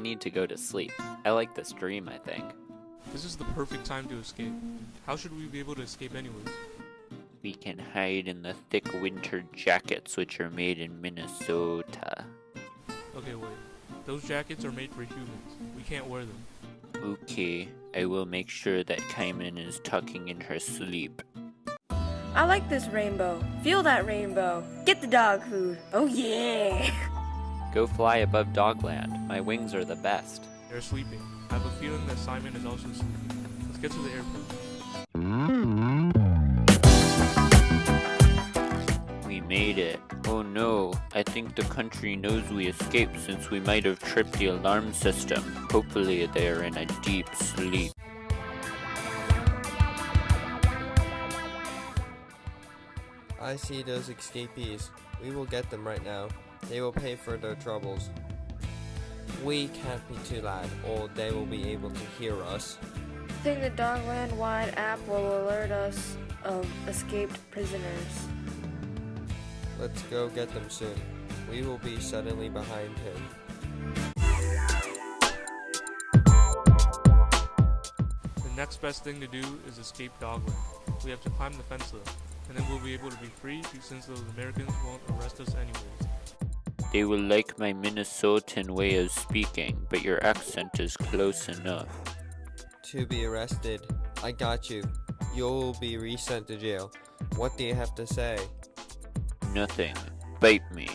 need to go to sleep. I like this dream, I think. This is the perfect time to escape. How should we be able to escape anyways? We can hide in the thick winter jackets which are made in Minnesota. Okay, wait. Those jackets are made for humans. We can't wear them. Okay, I will make sure that Kaiman is tucking in her sleep. I like this rainbow. Feel that rainbow. Get the dog food. Oh yeah. Go fly above Dogland. My wings are the best. They're sleeping. I have a feeling that Simon is also sleeping. Let's get to the airport. We made it. Oh no, I think the country knows we escaped since we might have tripped the alarm system. Hopefully they are in a deep sleep. I see those escapees. We will get them right now. They will pay for their troubles. We can't be too loud, or they will be able to hear us. I think the Dogland Wide app will alert us of escaped prisoners. Let's go get them soon. We will be suddenly behind him. The next best thing to do is escape Dogland. We have to climb the fence though, and then we'll be able to be free since those Americans won't arrest us anyways. They will like my Minnesotan way of speaking, but your accent is close enough. To be arrested. I got you. You'll be resent to jail. What do you have to say? Nothing. Bite me.